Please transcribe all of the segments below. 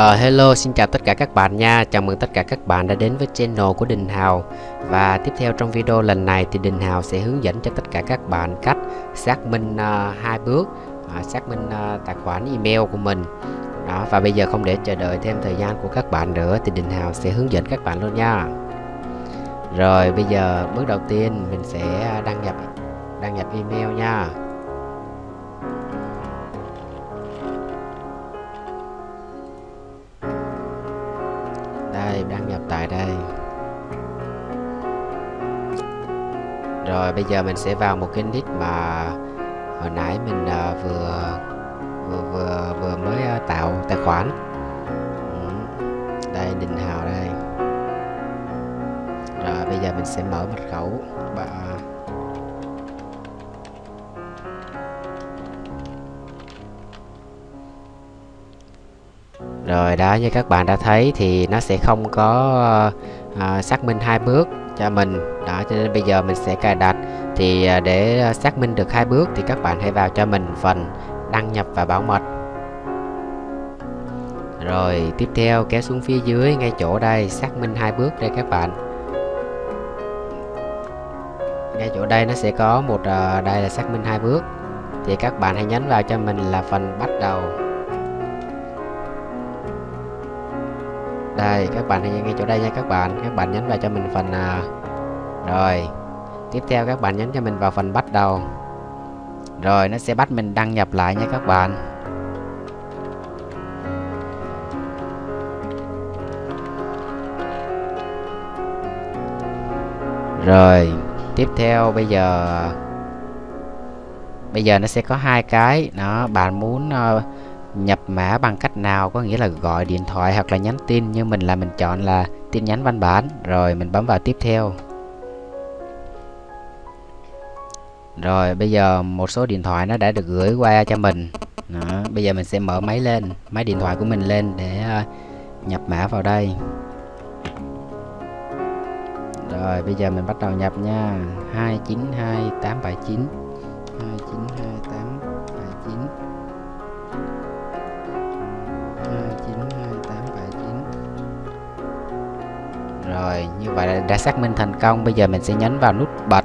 Uh, hello, xin chào tất cả các bạn nha. Chào mừng tất cả các bạn đã đến với channel của Đình Hào. Và tiếp theo trong video lần này thì Đình Hào sẽ hướng dẫn cho tất cả các bạn cách xác minh uh, hai bước uh, Xác minh uh, tài khoản email của mình. Đó Và bây giờ không để chờ đợi thêm thời gian của các bạn nữa Thì Đình Hào sẽ hướng dẫn các bạn luôn nha. Rồi bây giờ bước đầu tiên mình sẽ à, đăng nhập đăng nhập email nha. Đăng nhập tại đây. Rồi bây giờ mình sẽ vào một cái nick mà hồi nãy mình uh, vừa vừa vừa vừa mới uh, tạo tài khoản. Ừ. đây đình hào đây. Rồi bây giờ mình sẽ mở mật khẩu. Và rồi đó như các bạn đã thấy thì nó sẽ không có uh, xác minh hai bước cho mình. Đó cho nên bây giờ mình sẽ cài đặt. Thì uh, để xác minh được hai bước thì các bạn hãy vào cho mình phần đăng nhập và bảo mật. Rồi tiếp theo kéo xuống phía dưới ngay chỗ đây xác minh hai bước đây các bạn. Ngay chỗ đây nó sẽ có một uh, đây là xác minh hai bước. Thì các bạn hãy nhấn vào cho mình là phần bắt đầu. Đây các bạn hãy ngay chỗ đây nha các bạn. Các bạn nhấn vào cho mình phần à, rồi. Tiếp theo các bạn nhấn cho mình vào phần bắt đầu. Rồi nó sẽ bắt mình đăng nhập lại nha các bạn. Rồi tiếp theo bây giờ bây giờ nó sẽ có hai cái. Đó bạn muốn uh, nhập mã bằng cách nào có nghĩa là gọi điện thoại hoặc là nhắn tin nhưng mình là mình chọn là tin nhắn văn bản rồi mình bấm vào tiếp theo. Rồi bây giờ một số điện thoại nó đã được gửi qua cho mình. Đó, bây giờ mình sẽ mở máy lên máy điện thoại của mình lên để uh, nhập mã vào đây. Rồi bây giờ mình bắt đầu nhập nha. 292879 Rồi, như vậy là đã xác minh thành công. Bây giờ mình sẽ nhấn vào nút bật.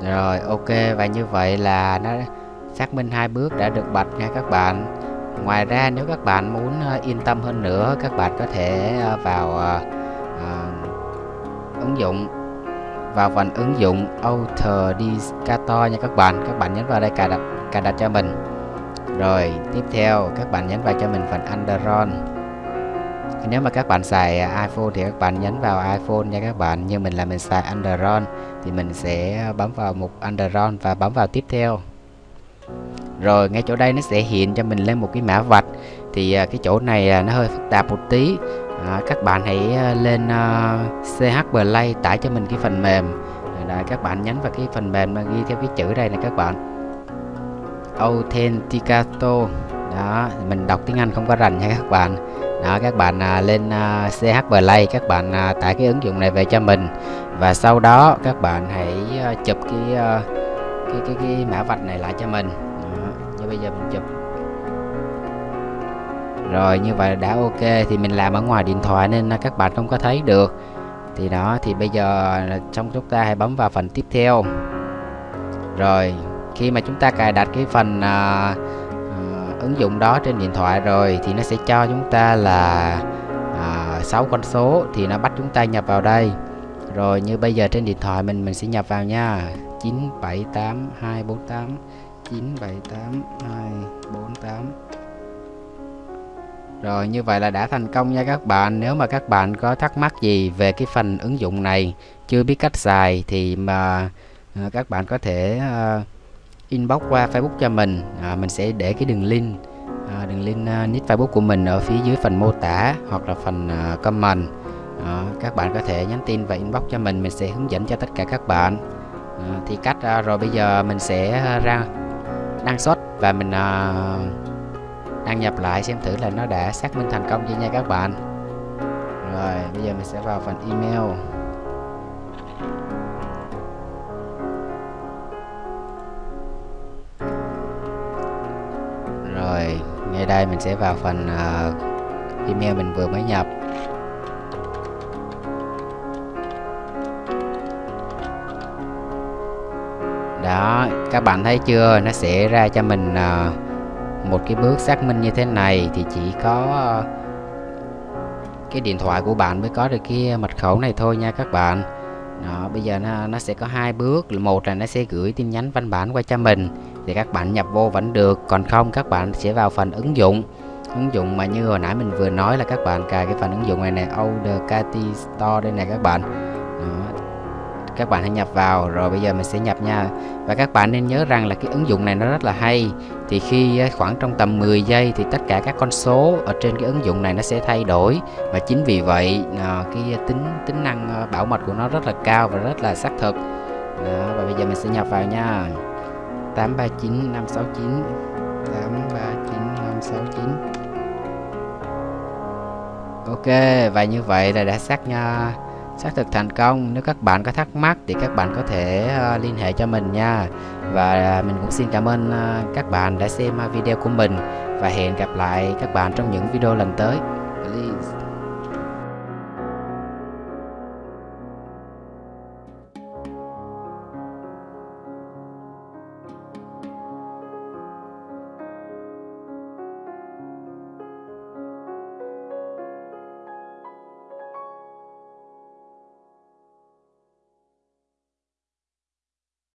Rồi, ok và như vậy là nó xác minh hai bước đã được bật nha các bạn. Ngoài ra nếu các bạn muốn ờ, yên tâm hơn nữa, các bạn có thể ờ, vào uh, ứng dụng vào phần ứng dụng Authenticator nha các bạn. Các bạn nhấn vào đây cài đặt cài đặt cho mình. Rồi, tiếp theo các bạn nhấn vào cho mình phần Android nếu mà các bạn xài à, iPhone thì các bạn nhấn vào iPhone nha các bạn. Nhưng mình là mình xài Android thì mình sẽ bấm vào mục Android và bấm vào tiếp theo. Rồi ngay chỗ đây nó sẽ hiện cho mình lên một cái mã vạch. Thì à, cái chỗ này à, nó hơi phức tạp một tí. À, các bạn hãy lên uh, CH Play tải cho mình cái phần mềm. Đấy, các bạn nhấn vào cái phần mềm mà ghi theo cái chữ đây này các bạn. Authenticator. Đó mình đọc tiếng Anh không có rành nha các bạn đó các bạn à, lên à, CH Play các bạn à, tải cái ứng dụng này về cho mình. Và sau đó các bạn hãy à, chụp cái, à, cái cái cái mã vạch này lại cho mình. Đó, như bây giờ mình chụp. Rồi như vậy đã ok thì mình làm ở ngoài điện thoại nên à, các bạn không có thấy được. Thì đó thì bây giờ trong chúng ta hãy bấm vào phần tiếp theo. Rồi khi mà chúng ta cài đặt cái phần uh, ứng dụng đó trên điện thoại rồi thì nó sẽ cho chúng ta là à, 6 con số thì nó bắt chúng ta nhập vào đây. Rồi như bây giờ trên điện thoại mình mình sẽ nhập vào nha. 978 248 978 248 rồi như vậy là đã thành công nha các bạn. Nếu mà các bạn có thắc mắc gì về cái phần ứng dụng này Chưa biết cách xài thì mà à, các bạn có thể à, inbox qua Facebook cho mình. À, mình sẽ để cái đường link à, đường link uh, nick Facebook của mình ở phía dưới phần mô tả hoặc là phần uh, comment. À, các bạn có thể nhắn tin và inbox cho mình mình sẽ hướng dẫn cho tất cả các bạn. À, thì cách uh, rồi bây giờ mình sẽ ra đăng xuất và mình uh, đăng nhập lại xem thử là nó đã xác minh thành công chưa nha các bạn. Rồi bây giờ mình sẽ vào phần email. Rồi ngay đây mình sẽ vào phần uh, email mình vừa mới nhập. Đó các bạn thấy chưa? Nó sẽ ra cho mình uh, một cái bước xác minh như thế này. Thì chỉ có uh, cái điện thoại của bạn mới có được cái mật khẩu này thôi nha các bạn. Đó bây giờ nó, nó sẽ có hai bước. Một là nó sẽ gửi tin nhắn văn bản qua cho mình thì các bạn nhập vô vẫn được còn không các bạn sẽ vào phần ứng dụng. Ứng dụng mà như hồi nãy mình vừa nói là các bạn cài cái phần ứng dụng này này Audacity Store đây này các bạn. Đó. các bạn hãy nhập vào rồi bây giờ mình sẽ nhập nha. Và các bạn nên nhớ rằng là cái ứng dụng này nó rất là hay. Thì khi khoảng trong tầm 10 giây thì tất cả các con số ở trên cái ứng dụng này nó sẽ thay đổi. Và chính vì vậy à, cái tính tính năng à, bảo mật của nó rất là cao và rất là xác thực. Đó, và bây giờ mình sẽ nhập vào nha. 839 569 839 569 Ok và như vậy là đã xác nha xác thực thành công. Nếu các bạn có thắc mắc thì các bạn có thể uh, liên hệ cho mình nha. Và ờ, mình cũng xin cảm ơn uh, các bạn đã xem uh, video của mình. Và hẹn gặp lại các bạn trong những video lần tới. Please.